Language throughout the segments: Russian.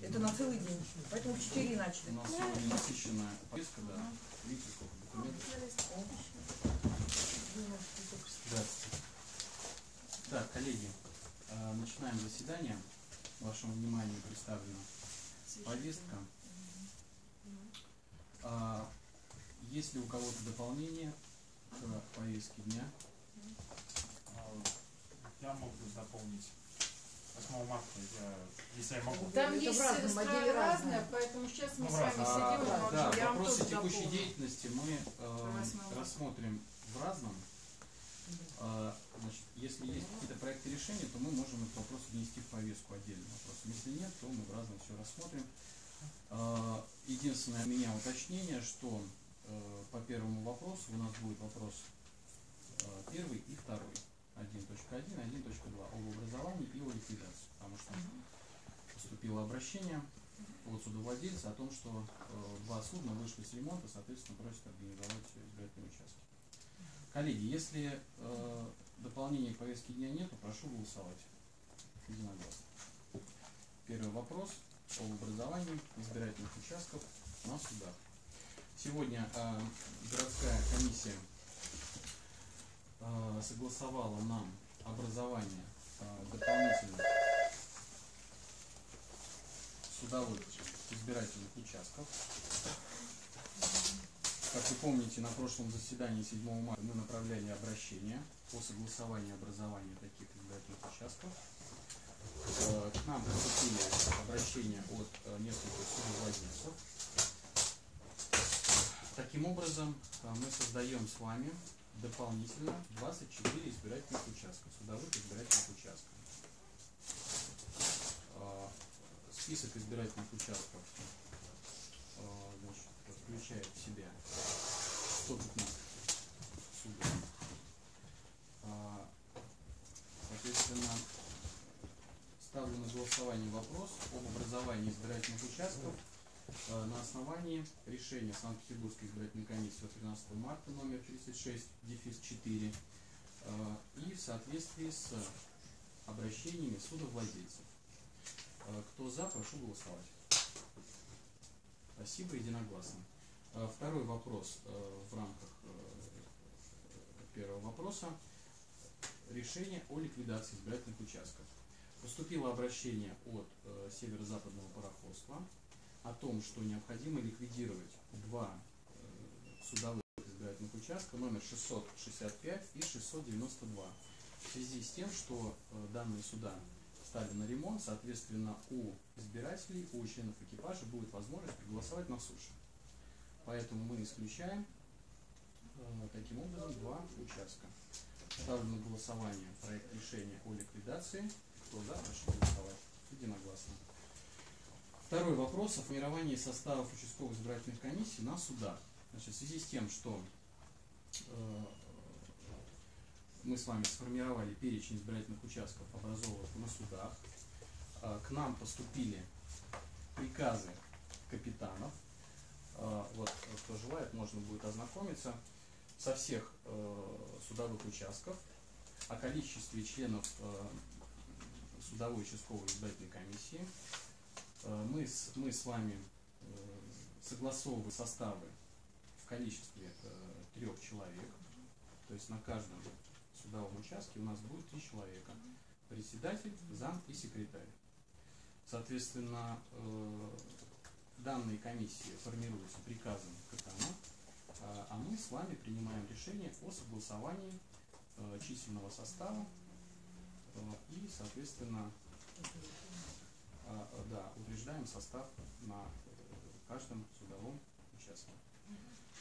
Это на целый день. Поэтому в 4 начали. у нас сегодня насыщенная повестка, да. Видите, сколько документов. Здравствуйте. Так, коллеги, э, начинаем заседание. Вашему вниманию представлена повестка. А, Есть ли у кого-то дополнение к повестке дня? Я могу дополнить. 8 марта я, если я могу. Там Это есть разные, разное. поэтому сейчас мы Ну, с вами разное. сидим А, да, Я вам вопросы текущей дополню. деятельности мы э, рассмотрим в разном. А, значит, если есть какие-то проекты решения, то мы можем этот вопрос внести в повестку отдельным вопросом. Если нет, то мы в разном все рассмотрим. А, единственное у меня уточнение, что э, по первому вопросу у нас будет вопрос э, первый и второй. 1.1, 1.2 об образовании и о ликвидации. Потому что поступило обращение от судовладельца о том, что э, два судна вышли с ремонта, соответственно, просят организовать избирательные участки. Коллеги, если э, дополнений к повестке дня нет, то прошу голосовать. Единогласно. Первый вопрос об образовании избирательных участков на судах. Сегодня э, городская комиссия согласовала нам образование э, дополнительных судовых избирательных участков. Как вы помните, на прошлом заседании 7 марта мы направляли обращение по согласованию образования таких избирательных участков. Э, К нам поступили обращения от нескольких судовладельцев. Таким образом, мы создаем с вами дополнительно 24 избирательных участка, судовых избирательных участков. Э, Список избирательных участков э, значит, включает в себя 115 судов. А, Соответственно, ставлю на голосование вопрос об образовании избирательных участков на основании решения Санкт-Петербургской избирательной комиссии от 13 марта номер 36, дефис 4 э, и в соответствии с обращениями судовладельцев. Э, Кто за, прошу голосовать. Спасибо, единогласно. Э, Второй вопрос э, в рамках э, первого вопроса. Решение о ликвидации избирательных участков. Поступило обращение от э, северо-западного пароходства о том, что необходимо ликвидировать два э, судовых избирательных участка номер 665 и 692 в связи с тем, что э, данные суда стали на ремонт, соответственно, у избирателей, у членов экипажа будет возможность проголосовать на суше. Поэтому мы исключаем э, таким образом два участка. Ставлю на голосование проект решения о ликвидации. Кто за, прошу голосовать. Единогласно. Второй вопрос о формировании составов участковых избирательных комиссий на судах. Значит, в связи с тем, что э, мы с вами сформировали перечень избирательных участков, образованных на судах, э, к нам поступили приказы капитанов. Э, Вот, кто желает, можно будет ознакомиться со всех э, судовых участков, о количестве членов э, судовой участковой избирательной комиссии. Э, Мы с, мы с вами э, согласовываем составы в количестве э, трех человек. То есть на каждом судовом участке у нас будет три человека. Председатель, зам и секретарь. Соответственно, данные комиссии формируются приказом капитана, а а мы с вами принимаем решение о согласовании численного состава и, соответственно, да, утверждаем состав на э, каждом судовом участке.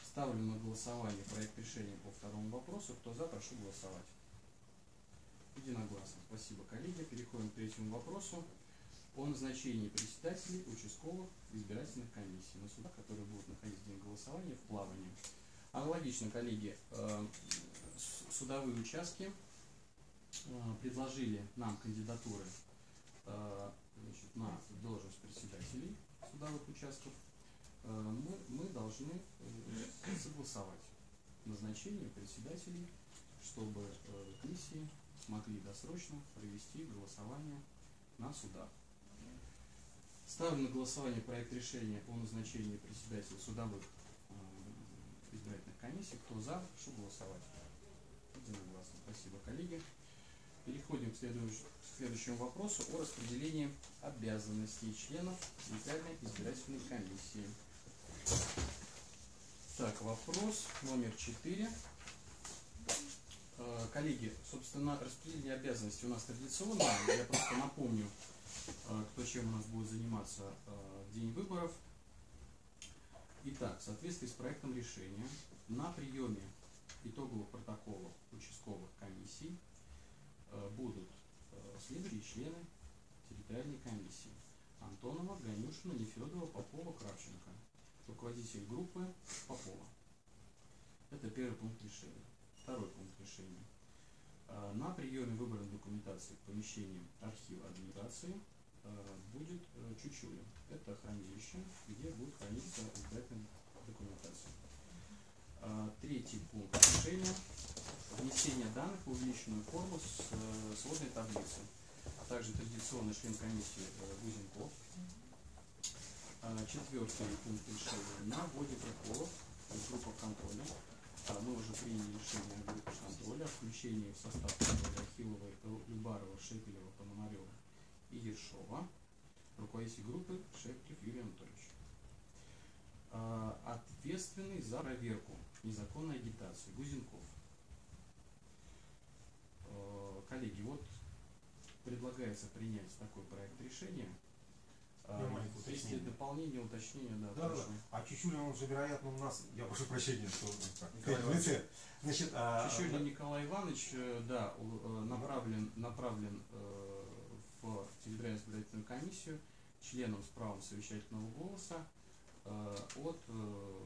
Ставлю на голосование проект решения по второму вопросу. Кто за, прошу голосовать. Единогласно. Спасибо, коллеги. Переходим к третьему вопросу о назначении председателей участковых избирательных комиссий на судах, которые будут находиться в день голосования в плавании. Аналогично, коллеги, э, судовые участки э, предложили нам кандидатуры на должность председателей судовых участков. Э, Мы, мы должны э, согласовать назначение председателей, чтобы э, комиссии смогли досрочно провести голосование на судах. Ставлю на голосование проект решения о назначении председателя судовых избирательных комиссий. Кто за, прошу голосовать. Единогласно. Спасибо, коллеги. Переходим к, следующ- к следующему вопросу о распределении обязанностей членов Центральной избирательной комиссии. Так, вопрос номер четыре. Э, Коллеги, собственно, распределение обязанностей у нас традиционное. Я просто напомню, э, кто чем у нас будет заниматься э, в день выборов. Итак, в соответствии с проектом решения на приеме итоговых протоколов участковых комиссий будут э, следующие члены территориальной комиссии. Антонова, Ганюшина, Нефедова, Попова, Кравченко. Руководитель группы Попова. Это первый пункт решения. Второй пункт решения. Э, На приеме выбранной документации к помещениям архива администрации э, будет э, Чучуля. Это хранилище, где будет храниться избирательная документация. Э, Третий пункт решения. Внесение данных в увеличенную форму с э, сводной таблицы. Также традиционный член комиссии э, Гузенков. А, Четвертый пункт решения. На вводе протоколов в группах контроля а, мы уже приняли решение о группах контроля, о включении в состав контроля Ахиловой, Лю- Любарова, Шепелева, Пономарева и Ершова. Руководитель группы Шепелев Юрий Анатольевич. А, Ответственный за проверку незаконной агитации Гузенков. Э, Коллеги, вот предлагается принять такой проект решения. А, маленькое Если уточнение. дополнение, уточнение, да, Да, да. А Чучулин, он же, вероятно, у нас, я прошу прощения, что так, Николай в лице. Значит, а, Чечулин Николай Иванович, э, да, э, направлен, направлен э, в территориальную избирательную комиссию членом с правом совещательного голоса э, от э,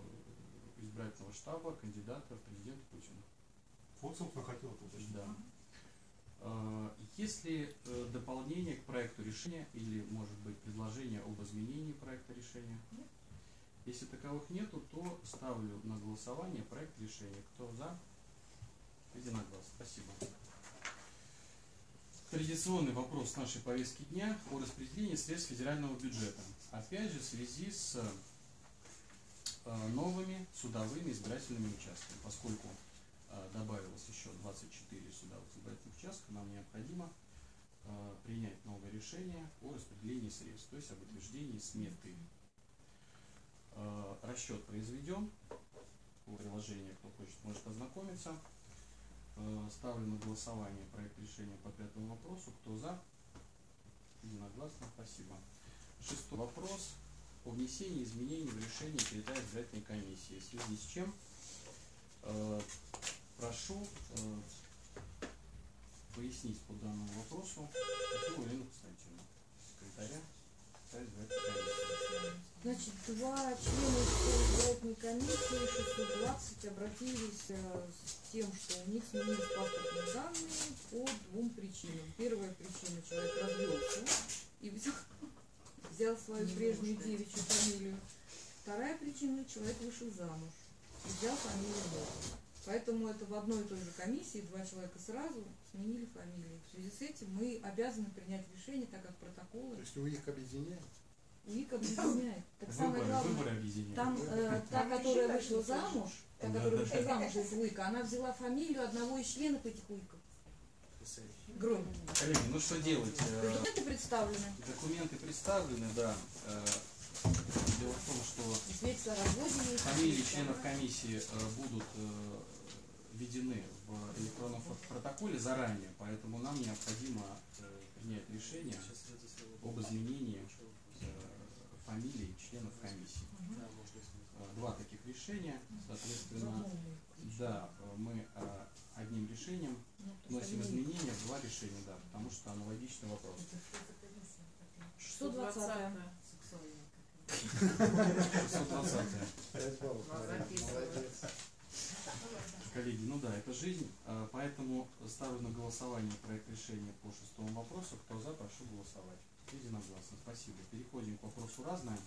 избирательного штаба кандидата в президенты Путина. вот, собственно, хотел это уточнить. Да. Э, Есть ли э, дополнение к проекту решения или, может быть, предложение об изменении проекта решения? Нет. Если таковых нету, то ставлю на голосование проект решения. Кто за? Единогласно. Спасибо. Традиционный вопрос нашей повестки дня о распределении средств федерального бюджета. Опять же, в связи с э, новыми судовыми избирательными участками, поскольку добавилось еще 24 судовых избирательных участка, нам необходимо э, принять новое решение о распределении средств, то есть об утверждении сметы. Э, Расчет произведен. По приложению, кто хочет, может ознакомиться. Ставлю на голосование проект решения по пятому вопросу. Кто за? Единогласно. Спасибо. Шестой вопрос о внесении изменений в решение территориальной избирательной комиссии. В связи с чем прошу э, пояснить по данному вопросу Татьяну Елену Константиновну, секретаря территориальной избирательной комиссии. Значит, два члена избирательной комиссии 620 обратились э, с тем, что у них сменились паспортные данные по двум причинам. Первая причина – человек развелся и взял, взял свою прежнюю девичью фамилию. Вторая причина – человек вышел замуж и взял фамилию мужа. Поэтому это в одной и той же комиссии два человека сразу сменили фамилии. В связи с этим мы обязаны принять решение, так как протоколы То есть вы их объединяете? УИК объединяет. Так самое Выборы, главное, выборы объединяют. там э, та, которая вышла замуж, та, которая вышла замуж из УИКа, она взяла фамилию одного из членов этих УИКов. Гром. Коллеги, ну что делать? Э, Документы представлены. Документы представлены, да. Э, Дело в том, что фамилии членов комиссии э, будут э, введены в электронном протоколе заранее, поэтому нам необходимо э, принять решение об изменении э, фамилий членов комиссии. Э, Два таких решения, соответственно, да, мы одним решением Ну, вносим изменения в два решения, да, потому что аналогичный вопрос. 120 620 Пять баллов. Молодец. Коллеги, ну да, это жизнь, а, поэтому ставлю на голосование проект решения по шестому вопросу. Кто за, прошу голосовать. Единогласно, спасибо. Переходим к вопросу разное.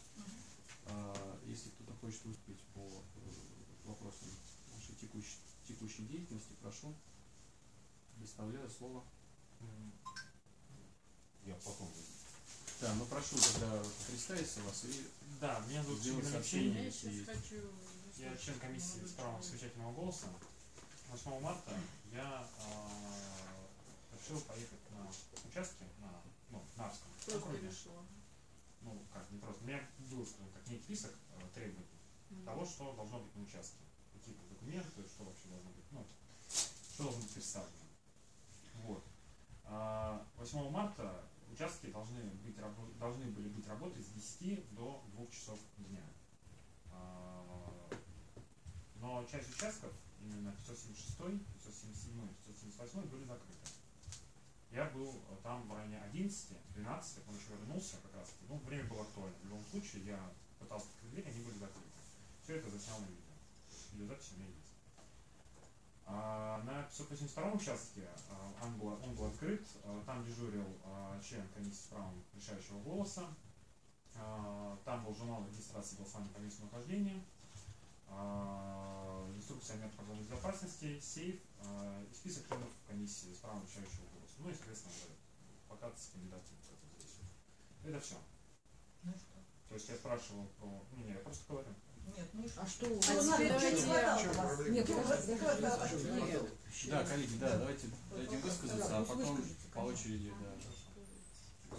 А, Если кто-то хочет выступить по э, вопросам нашей текущей, текущей деятельности, прошу. Предоставляю слово. Я потом. Да, ну прошу тогда представиться вас и Да, меня зовут сообщение. Я. Я член комиссии с правом совещательного голоса. 8 марта я э, решил поехать на участки на ну, Нарском Просто округе. решила. Ну, как, не просто. У меня был, так, некий список э, требований того, что должно быть на участке. Какие-то документы, что вообще должно быть, ну, что должно быть представлено. Вот. А, 8 марта участки должны, быть, должны были быть работать с 10 до 2 часов дня. А, но часть участков, именно 576, 577, 578 были закрыты. Я был э, там в районе 11, 12, он еще вернулся как раз. Ну, время было актуально. В любом случае, я пытался открыть дверь, они были закрыты. Все это заснял на видео. Видеозапись у меня есть. А, на 582 участке а, он, был, он был открыт, а, там дежурил член комиссии с правом решающего голоса, там был журнал регистрации голосования по месту нахождения, инструкция о методах безопасности, сейф а, и список членов комиссии с правом решающего голоса. Ну и, соответственно, плакат с кандидатом. Это все. Ну что? То есть я спрашивал про... Ну, не, я просто говорю. Нет, ну и что? А что? А надо? теперь Что не давайте я- хватало? Нет. Да, коллеги, да, давайте дадим высказаться, а потом по очереди, да.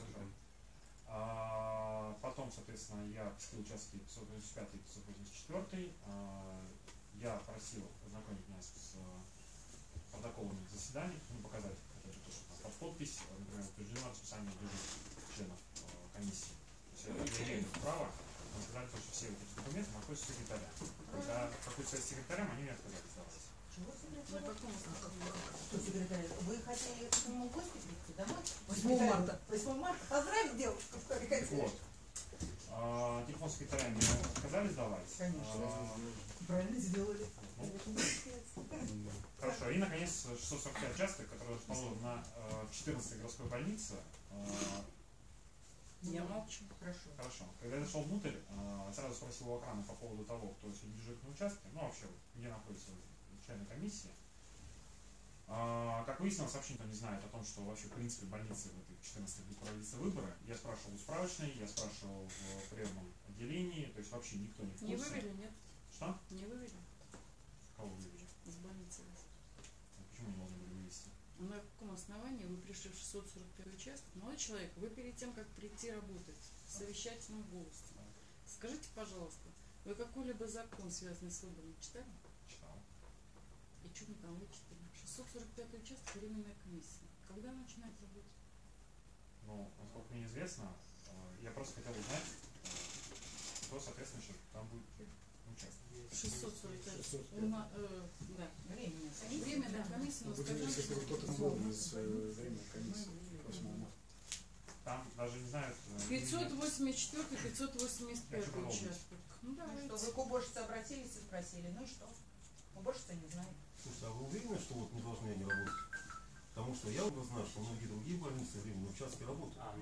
А, потом, соответственно, я посетил участки 585 и 584. А, я просил ознакомить меня с э, протоколами заседаний, ну, показать опять же, то, что там под подпись, э, например, утверждено расписание дежурств членов э, комиссии. То есть я, имею право сказать, что все эти документы находятся у секретаря. Когда какой связь с секретарем, они мне отказались давать. Чего На секретарь? каком? Вы хотели к нему в гости прийти домой? 8 марта. 8 марта. Поздравить девушку, что ли, хотели? Вот. А, телефон секретаря мне отказались давать. Конечно. А, Правильно сделали. Хорошо, и наконец 645 участок, который расположен на э, 14 городской больнице. Э, Я молчу. Хорошо. Хорошо. Когда я зашел внутрь, э, сразу спросил у охраны по поводу того, кто сегодня дежурит на участке, ну вообще, где находится члены комиссии. А, Как выяснилось, вообще никто не знает о том, что вообще в принципе в больнице в этой 14 будут проводиться выборы. Я спрашивал у справочной, я спрашивал в приемном отделении, то есть вообще никто не в Не курсе. вывели, нет? Что? Не вывели Кого вывели? из больницы. А Почему не должны были вывести? На каком основании вы пришли в 645 участок? Молодой человек, вы перед тем, как прийти работать в совещательном голосе, скажите, пожалуйста, вы какой-либо закон, связанный с выбором, читали? Читал. И что мы там вычитали? 645 участок, временная комиссия. Когда она начинает работать? Ну, насколько мне известно, э, я просто хотел узнать, э, кто, соответственно, сейчас там будет участвовать. 645. 645. У на- э, да. Временная комиссия, Ну, но будем скажем, если что- кто-то новый из э, временной комиссии. Мы- 8 марта. Там даже не знают... э, 584 585 Хочу продолжить. участок. Ну Ну давайте. что, вы к уборщице обратились и спросили, ну и что? Уборщица не знает. Слушайте, а вы уверены, что вот не должны они работать? Потому что я уже знаю, что многие другие больницы временные участки работают. А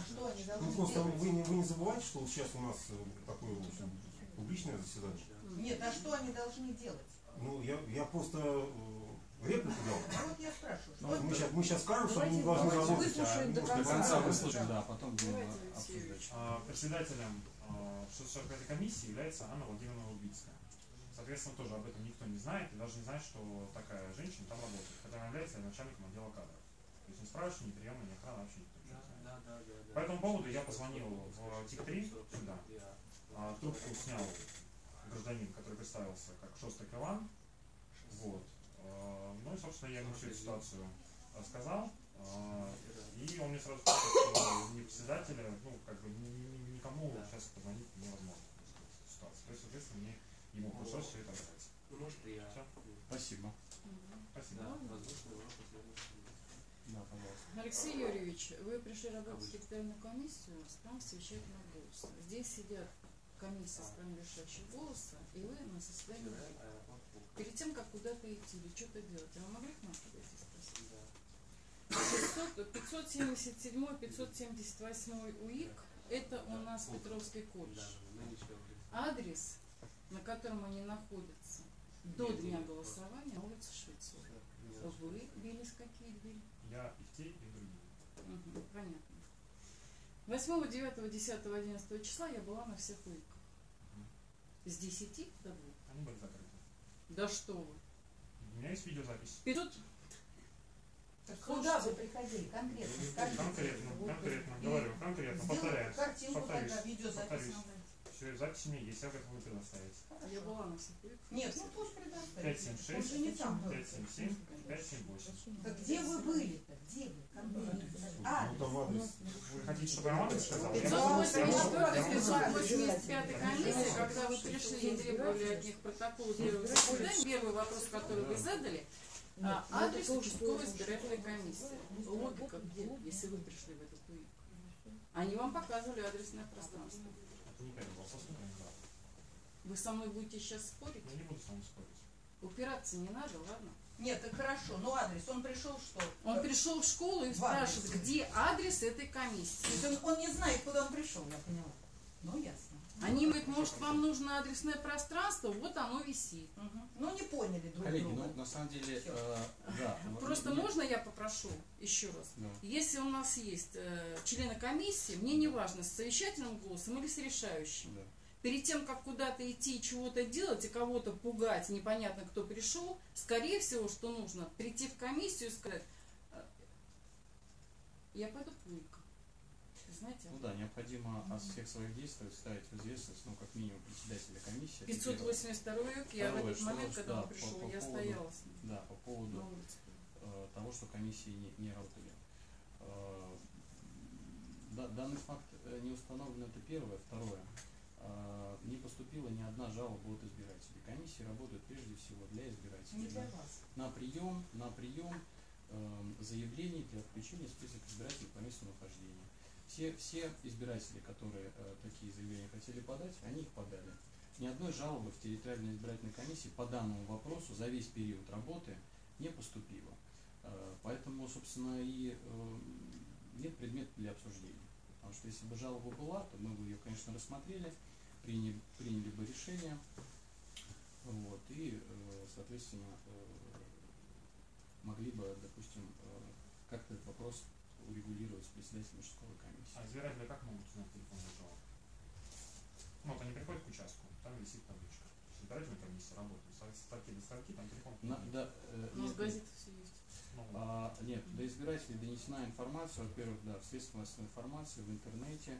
что они Ну должны просто делать? вы не, вы не забывайте, что вот сейчас у нас э, такое в общем, публичное заседание. Нет, а что они должны делать? Ну, я, я просто э, реплику дал. А вот я спрашиваю, что Ну, мы, сейчас, мы сейчас скажем, что они должны давайте работать, а до может, До конца. конца выслушаем, да. а потом будем обсуждать. А, Председателем э, 645 комиссии является Анна Владимировна Лубицкая. Соответственно, тоже об этом никто не знает и даже не знает, что такая женщина там работает, хотя она является начальником отдела кадров. То есть ни справочной, ни приемной, ни охраны вообще никто не знает. По этому поводу я позвонил в ТИК-3 сюда. А, трубку снял гражданин, который представился как Шостак Иван. Вот. А, Ну и, собственно, я ему всю эту ситуацию рассказал. А, И он мне сразу сказал, что не председателя, ну, как бы ни- ни- никому сейчас позвонить невозможно ситуации. То есть, соответственно, мне ему пришлось все это рассказать. Ну, может, я... Всё. Спасибо. Мгм. Спасибо. Да, воздушный урок последующий. Да, пожалуйста. Алексей Юрьевич, вы пришли работать в секретарную комиссию с правом совещательного голоса. Здесь сидят комиссия с правом решающего голоса, и вы на состоянии Перед тем, как куда-то идти или что-то делать, а вы могли к нам подойти и спросить? 500 577 578 УИК – это у нас Петровский колледж. Адрес, на котором они находятся до дня голосования, на улице Швецова. Вы бились какие двери? Я и в те, и другие. Мгм, понятно. 8, 9, 10, 11 числа я была на всех выездах. С 10 до 2. Они были закрыты. Да что вы. У меня есть видеозапись. 500 Так куда вы приходили конкретно? Скажите. Конкретно, Вот, конкретно, вот, говорю, конкретно, повторяю. картинку, повторюсь, тогда видеозапись повторюсь. Все, запись у меня есть, я готов вы предоставить. Я была на всех выездах. Нет, ну пусть предоставит. 576, Он же не там был. 577, 578. Так где вы были-то? Где вы? Конкретно. А, Ну там адрес. Вы хотите, чтобы я вам адрес сказал? Я вам- 584 585 комиссия, когда вы пришли и требовали от них протокол первого заседания, первый вопрос, который вы задали, а, адрес участковой избирательной комиссии. Логика где, если вы пришли в этот УИК? Они вам показывали адресное пространство. Это не первый вопрос, не брат. Вы со мной будете сейчас спорить? Я не буду с вами спорить. Упираться не надо, ладно? нет, так хорошо. Ну адрес, он пришел что? Он пришел в школу и В адрес. спрашивает, где адрес этой То комиссии. есть он, он не знает, куда он пришел, я поняла. Ну ясно. Они говорят, может, вам нужно адресное пространство, вот оно висит. Мгм. Ну не поняли друг Коллеги, друга. ну на самом деле, э, да. ну, Просто не- можно я попрошу еще раз? Да. Если у нас есть э, члены комиссии, мне не важно, с совещательным голосом или с решающим. Да. Перед тем, как куда-то идти и чего-то делать, и кого-то пугать, непонятно кто пришел, скорее всего, что нужно прийти в комиссию и сказать, э, я пойду УИК. Знаете, Ну да, необходимо от всех своих действий ставить в известность, ну, как минимум, председателя комиссии. это первое. 582 УИК, я в этот что момент, ж, когда да, он пришел, по- по я поводу- стояла с ним Да, по поводу э, того, что комиссии не, не работали. Э, да- данный факт э, не установлен, это первое. Второе. Э, не поступила ни одна жалоба от избирателей. Комиссии работают прежде всего для избирателей. Не для вас. На прием, на прием э, заявлений для включения в список избирателей по месту нахождения. Все, все избиратели, которые э, такие заявления хотели подать, они их подали. Ни одной жалобы в территориальной избирательной комиссии по данному вопросу за весь период работы не поступило. Э, Поэтому, собственно, и э, нет предмета для обсуждения. Потому что если бы жалоба была, то мы бы ее, конечно, рассмотрели, приняли, приняли бы решение, вот, и, э, соответственно, э, могли бы, допустим, э, как-то этот вопрос урегулировать с председателем участковой комиссии. А избиратели как могут узнать телефонный жалоб? Ну, вот они приходят к участку, там висит табличка. Избирательная комиссия работает. С строки до строки, там телефон. На- да, э, У нас нет, газеты все есть. Ну, А, нет, до избирателей донесена информация, во-первых, да, в средствах массовой информации, в интернете,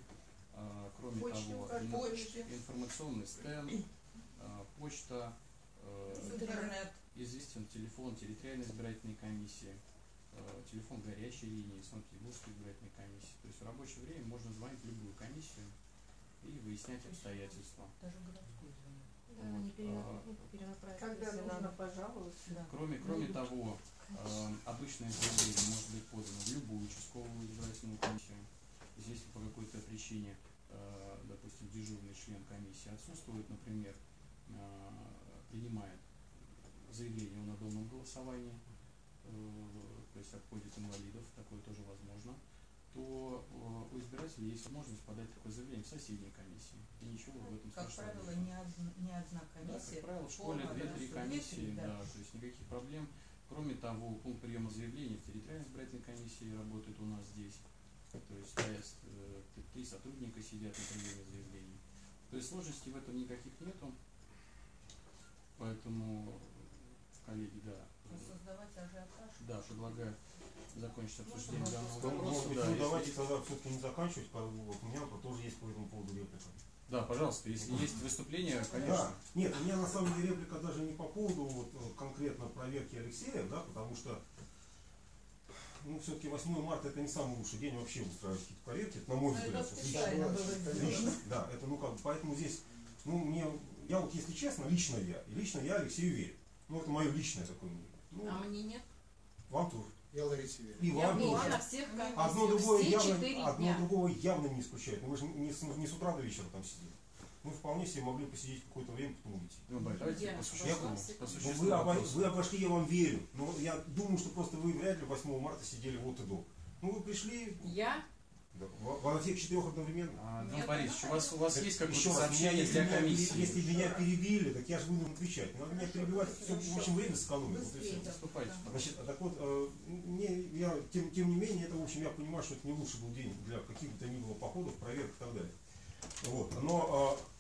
а, кроме Почте того, Почте. информационный стенд, а, почта, э, Интернет. известен телефон территориальной избирательной комиссии, телефон горячей линии, Санкт-Петербургской избирательной комиссии. То есть в рабочее время можно звонить в любую комиссию и выяснять обстоятельства. Даже звонит. Да, Вот, перена- а, ну, Когда нужно пожаловаться. Да. Кроме, кроме того, э, обычное заявление может быть подано в любую участковую избирательную комиссию. Если по какой-то причине, э, допустим, дежурный член комиссии отсутствует, например, э, принимает заявление о надомном голосовании, э, то есть обходит инвалидов, такое тоже возможно, то э, у избирателя есть возможность подать такое заявление в соседней комиссии. И ничего в этом Как страшного правило, нет. не одна, не одна Да, комиссия. как правило, в школе по 2-3 адресу. комиссии, да. да. то есть никаких проблем. Кроме того, пункт приема заявлений в территориальной избирательной комиссии работает у нас здесь. То есть э, три сотрудника сидят на приеме заявлений. То есть сложностей в этом никаких нету. Поэтому, коллеги, да, Да, предлагаю закончить обсуждение данного вопроса. да, ну, если- давайте тогда все-таки не заканчивать, по- вот у меня тоже есть по этому поводу реплика. Да, пожалуйста, если есть выступление, Да, конечно. нет, у меня на самом деле реплика даже не по поводу вот, э, конкретно проверки Алексея, да, потому что ну, все-таки 8 марта это не самый лучший день вообще устраивать какие-то проверки, это на мой Ну, это взгляд. лично. Лично, да, это ну как бы, поэтому здесь, ну мне, я вот если честно, лично я, и лично я Алексею верю. Ну это мое личное такое мнение. Ну, А мне нет. вам тоже. Я Ларисе верю. И Я вам была тоже. всех. Одно другое, все явно, одно другого явно не исключает. Ну, вы же не с, не с утра до вечера там сидели. Мы вполне себе могли посидеть какое-то время, потом уйти. Ну, да, давайте Я по существу. вы, обо- вы обошли, я вам верю. Но я думаю, что просто вы вряд ли 8 марта сидели вот и до. Ну, вы пришли, Я. Во, во всех четырех одновременно. А, Дмитрий Нет, Борисович, у вас, у вас Нет. есть какое-то сообщение если, для меня, комиссии? если меня перебили, так я же буду отвечать. Надо меня перебивать, все, в общем, время сэкономить. Выступайте. Значит, а так вот, э, мне, я, тем, тем не менее, это, в общем, я понимаю, что это не лучший был день для каких бы то ни было походов, проверок и так далее. Вот. Но э,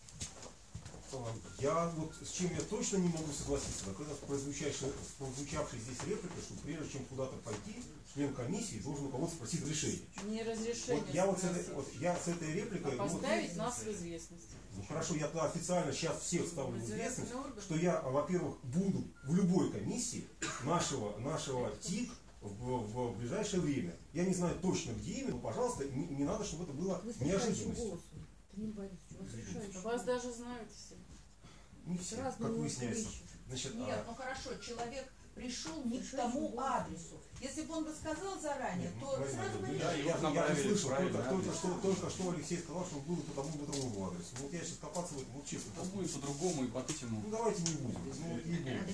я вот с чем я точно не могу согласиться, так это с прозвучавшей, с прозвучавшей здесь репликой, что прежде чем куда-то пойти, член комиссии должен у кого-то спросить разрешение. Не разрешение Вот я вот с этой, вот я с этой а репликой, ну, вот, поставить нас в известность. ну хорошо, я официально сейчас всех ставлю в известность, что я, во-первых, буду в любой комиссии нашего, нашего ТИК в, в ближайшее время. Я не знаю точно, где именно, но, пожалуйста, не, не надо, чтобы это было неожиданностью. вас даже знают все. Не С все, разными как выясняется. Значит, Нет, а, ну хорошо, человек пришел не к тому адресу. Если бы он бы сказал заранее, нет, ну, то сразу бы Да, решили. его я, я, я услышал только, только, что, только что Алексей сказал, что он был по тому по другому адресу. Ну, Вот я сейчас копаться в этом, вот честно. Ну, будет по-другому и по Ну давайте не будем. Ну, вот не будем.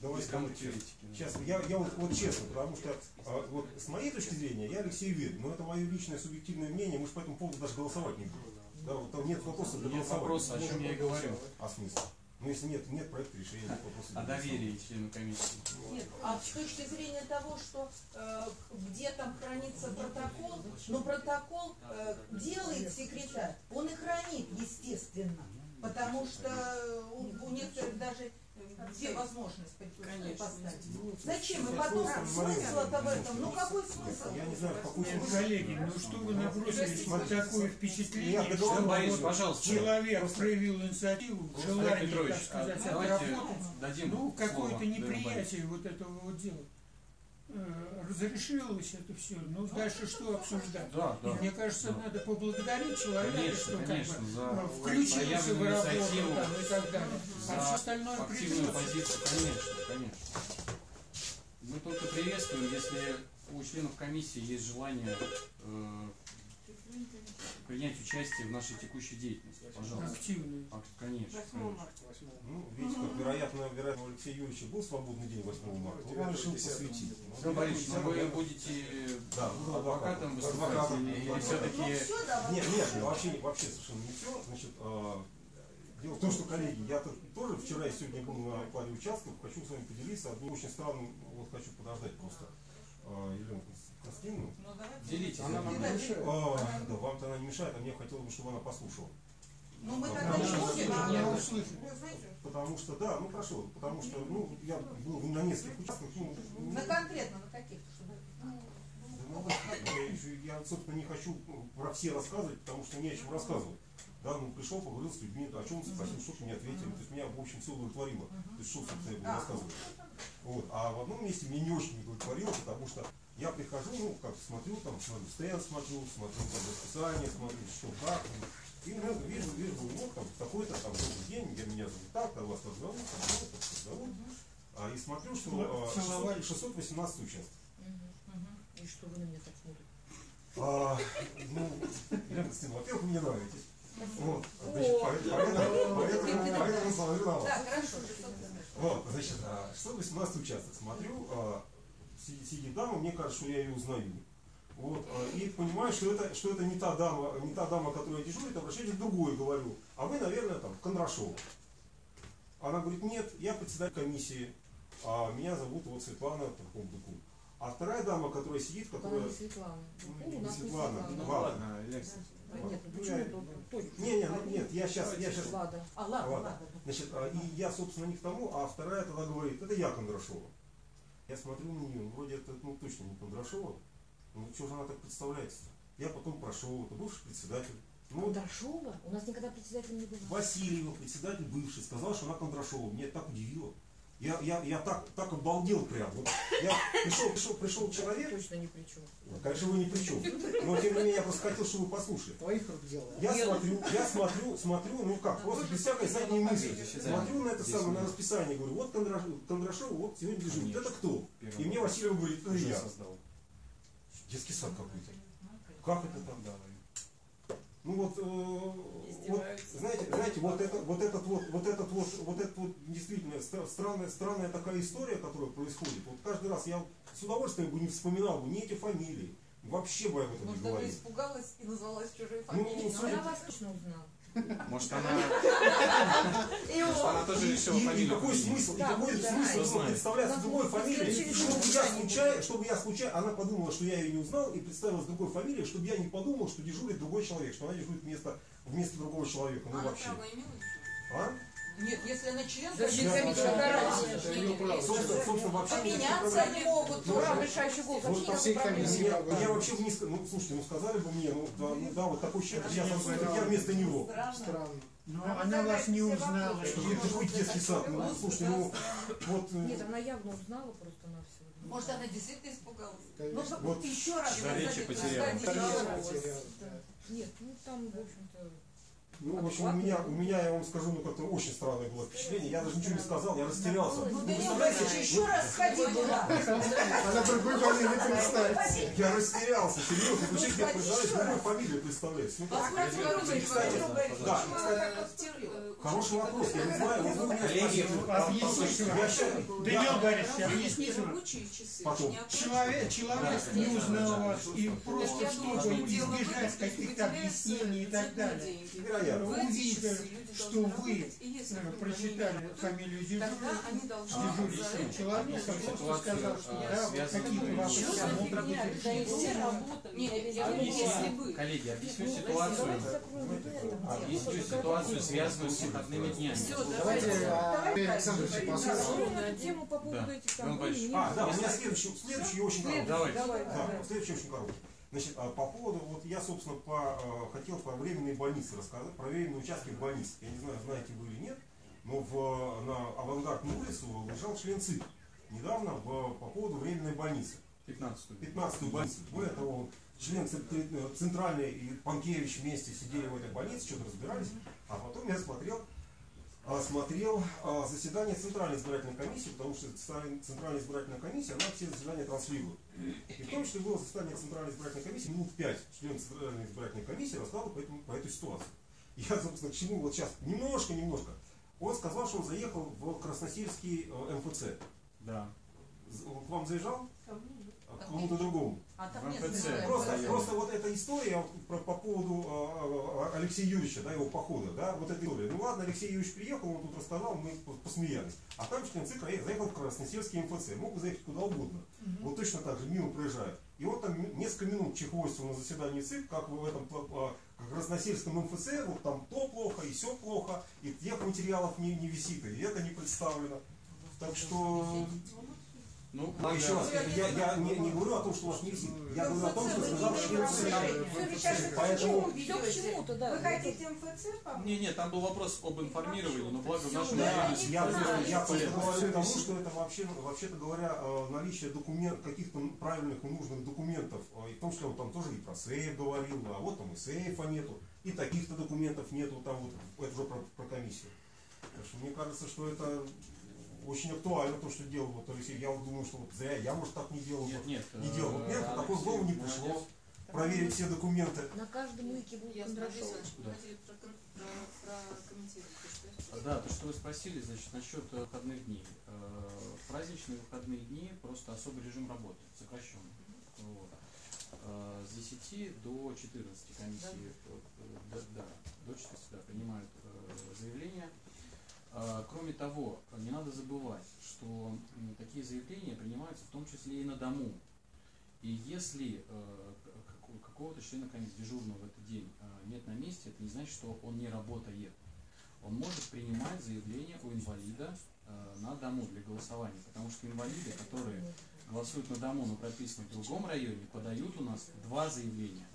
Давайте кому. Сейчас, я, я вот, вот честно, потому что а, вот с моей точки зрения я Алексею верю, но это мое личное субъективное мнение, мы же по этому поводу даже голосовать не будем. Да, вот там нет вопроса для Нет голосования. вопроса, о чем я и говорю. А смысл? Ну если нет, нет проекта решения, нет вопроса для О доверии члену комиссии. Нет, а с точки зрения того, что э, где там хранится протокол, но протокол э, делает секретарь, он и хранит, естественно. Потому что у, у некоторых даже где возможность Конечно. поставить. Ну, Зачем? И потом смысл-то в этом. Ну какой смысл? Я не знаю, какой смысл. коллеги, ну что вы набросились вот такое впечатление, Я что вот пожалуйста. человек проявил инициативу, желание, Петрович, так сказать, а давайте отработать, дадим ну, какое-то неприятие вот этого вот дела. Э, Разрешилось это все, ну дальше что обсуждать? Да, да. И мне кажется, Да. надо поблагодарить человека, Конечно, что как конечно, бы за э, включился в работу инициативу, там, и так далее. А все за остальное активную придется. позицию. Конечно, конечно. Мы только приветствуем, если у членов комиссии есть желание э, принять участие в нашей текущей деятельности. Пожалуйста. Активные. А, Конечно. конечно. Ну, видите, как вероятно, вероятно, у Алексея Юрьевича был свободный день 8 марта. Вот он решил посвятить. Ну вы будете Да, буду адвокатом выступать Адвокатом. или, или Ну, все-таки... Ну Нет, нет, вообще, вообще совершенно не все. Значит, а, дело в том, что, коллеги, я тоже вчера и сегодня был на паре участков, хочу с вами поделиться одним очень странным, вот хочу подождать просто Елену Константиновну. Ну. Делитесь. Она Да, не мешает. А, да, вам-то она не мешает, а мне хотелось бы, чтобы она послушала. Ну мы Да, тогда не будем, а Я ну, услышал. знаете, Потому что, да, ну хорошо, потому что, ну, я был на нескольких участках, ну, ну, на конкретно, на каких-то, чтобы... ну, ну, я, я, собственно, не хочу про все рассказывать, потому что не о чем рассказывать. Да, ну пришел, поговорил с людьми, о чем спросил, что мне ответили. То есть меня, в общем, все удовлетворило. То есть что, собственно, я буду А. рассказывать. Вот. А в одном месте меня не очень удовлетворило, потому что я прихожу, ну, как смотрю, там, смотрю стенд, смотрю, смотрю там расписание, смотрю, что как. И ну, вижу, вижу, вот там такой-то там добрый день, я меня зовут так, а вас так зовут, там, вот, так, так зовут. А, и смотрю, что а, Целовались. 600 618 участков. И что вы на меня так смотрите? А, ну, Елена Константиновна, во-первых, вы мне нравитесь. Вот, значит, поэтому, поэтому, поэтому, поэтому смотрю на вас. Вот, значит, а, 618 участок. Смотрю, а, си- сидит дама, мне кажется, что я ее узнаю. Вот, а, и понимаю, что это, что это не та дама, не та дама, которая дежурит, обращаюсь к другой, говорю. А вы, наверное, там, Кондрашова. Она говорит, нет, я председатель комиссии, а меня зовут вот Светлана Таком-Дыку. А вторая дама, которая сидит, Она которая... не Светлана. Ну, Ну, не у нас не Светлана, Светлана. Ну Ладно. Нет, ну Ну, почему это точно? Не, не, ну, нет, я сейчас, я сейчас Лада. А, ладно, Ладно. Значит, а, и я, собственно, не к тому, а вторая тогда говорит, это я Кондрашова. Я смотрю на нее, ну, вроде это ну, точно не Кондрашова. Ну что же она так представляется? Я потом прошел, это бывший председатель. Ну, Кондрашова? У нас никогда председателем не было. Васильева, председатель бывший, сказал, что она Кондрашова. Меня это так удивило. Я, я, я так, так обалдел прям. Вот я пришел, пришел, пришел человек, Точно ни при чем. конечно, вы ни при чем. Но тем не менее я просто хотел, чтобы вы послушали. Твоих рук дело. Я смотрю, я смотрю, смотрю, ну как, просто без всякой задней мысли. Смотрю на это самое, на расписание, говорю, вот Кондрашов, Кондрашов вот сегодня. Конечно. Это кто? Первый И мне Васильев говорит, это я. создал. Детский сад какой-то. Как это там? Ну вот, э, вот знаете, знаете, вот это, вот этот вот, вот этот вот, вот этот вот действительно стра- странная, странная такая история, которая происходит. Вот каждый раз я с удовольствием бы не вспоминал бы ни эти фамилии, Вообще бы об этом не Может, она говорил. испугалась и назвалась чужой Ну, фамилией. ну, Но она вас точно узнала. Может она, может, она он- тоже решила и фамилию какой смысл, и какой смысл представляться Она другой может, фамилией, чтобы я случайно чтобы я случайно, она подумала, что я ее не узнал и представилась другой фамилией, чтобы я не подумал, что дежурит другой человек, что она дежурит вместо, вместо другого человека. Ну вообще. А? Нет, если она член Да, то это да. Это право. У меня Поменяться они могут Ну, тоже. да. решающий голос. Вот Вообще по всей комиссии. Я, я вообще не сказал, ну слушайте, ну сказали бы мне, ну да, ну, да вот такой человек, я, я вместо него. Странно. Но она вас не узнала. Что вы такой детский сад, ну слушайте, ну вот э, Нет, она явно узнала просто на все. Может, она действительно испугалась? Конечно. Нужно Вот. еще раз За речи потеряла. да. Нет, ну там, в общем-то, Ну, в общем, у меня, у меня, я вам скажу, ну, как-то очень странное было впечатление. Я даже ничего не сказал, я растерялся. Ну, не представляете, еще раз сходи туда. Она другой фамилии не представится. я растерялся, серьезно. Вы человек, я представляете, любой фамилию представляете. Ну, кстати, да, растеряла? Хороший вопрос, я не знаю, вот вы меня спросили. Я Борисович, объясните. Потом. не. Человек, человек не узнал вас, и просто чтобы избежать каких-то объяснений и так далее, увидев, часы люди что вы э, прочитали фамилию тогда дежурного, они должны дежурившего за человека, просто Ситуацию, сказал, что да, какие-то вопросы могут быть решены. Объясню, коллеги, объясню ну, ситуацию, вот это. объясню ситуацию, связанную с выходными днями. Давайте давайте. а, Александрович послушаем. по поводу этих там были, А, да, у меня следующий, следующий очень короткий. Давай. Давай, Да, давай. следующий очень короткий. Значит, а, по поводу, вот я, собственно, по, э, хотел про временные больницы рассказать, про временные участки в больнице. Я не знаю, знаете вы или нет, но в, на авангардную улицу лежал член ЦИК недавно в, по поводу временной больницы. 15 15-ю больницу. Более того, член э, центральной и Панкевич вместе сидели в этой больнице, что-то разбирались. А потом я смотрел, а, смотрел а, заседание Центральной избирательной комиссии, потому что Центральная избирательная комиссия, она все заседания транслирует. И в том числе было заседание Центральной избирательной комиссии, минут пять член Центральной избирательной комиссии рассказывал по, этому, по этой ситуации. И я, собственно, к чему вот сейчас, немножко-немножко. Он сказал, что он заехал в Красносельский э, МФЦ. Да. Он к вам заезжал? А кому-то другому. А там нет Просто, просто вот эта история вот про- по поводу а, а, Алексея Юрьевича, да, его похода, да, вот эта история. Ну ладно, Алексей Юрьевич приехал, он тут рассказал, мы по- посмеялись. А там член ЦИК заехал в Красносельский МФЦ, мог заехать куда угодно. Вот точно так же мимо проезжает. И он там несколько минут чехвостил на заседании ЦИК, как в этом а, Красносельском МФЦ, вот там то плохо, и все плохо, и тех материалов не, не висит, и это не представлено. Так что Ну, а еще раз, я, я не, не говорю о том, что у вас не висит. Я говорю о том, что сказал член ЦИК. Поэтому Все к чему-то, да. Вы хотите МФЦ помочь? Не, не, там был вопрос об информировании, но благо в нашем да, Я, Да, я говорю к тому, что это вообще, вообще-то говоря, э, наличие документ, каких-то правильных и нужных документов, э, и в том числе он там тоже и про сейф говорил, а вот там и сейфа нету, и таких-то документов нету, там вот, это уже про, про комиссию. Так что мне кажется, что это очень актуально, то, что делал вот Алексей. Я вот думаю, что вот зря я, может, так не делал. Нет, нет. не делал. Вот мне э, такое в голову не пришло. молодец. Проверить все документы. На каждом уике будут Я что? Да, то, что вы спросили, значит, насчет выходных дней. Э, Праздничные выходные дни просто особый режим работы, сокращенный. Вот. Э, С 10 до 14 комиссии, да, да, до 14 да, принимают заявления. Э, Кроме того, не надо забывать, что такие заявления принимаются в том числе и на дому. И если э, какого-то члена комиссии дежурного в этот день э, нет на месте, это не значит, что он не работает. Он может принимать заявление у инвалида э, на дому для голосования, потому что инвалиды, которые голосуют на дому, но прописаны в другом районе, подают у нас два заявления.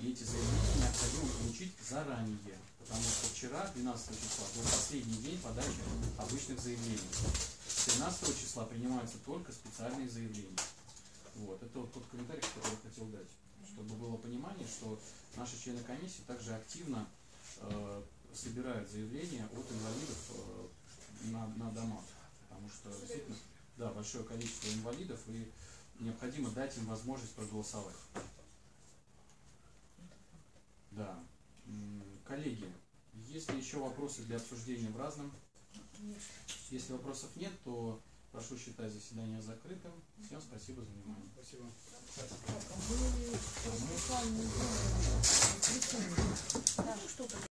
И эти заявления необходимо получить заранее, потому что вчера, 12 числа, был последний день подачи обычных заявлений. С 13 числа принимаются только специальные заявления. Вот, это вот тот комментарий, который я хотел дать, чтобы было понимание, что наши члены комиссии также активно э, собирают заявления от инвалидов э, на, на домах, потому что действительно, да, большое количество инвалидов и необходимо дать им возможность проголосовать. Да. Коллеги, есть ли еще вопросы для обсуждения в разном? Если вопросов нет, то Прошу считать заседание закрытым. Всем спасибо за внимание. Спасибо. Знаете,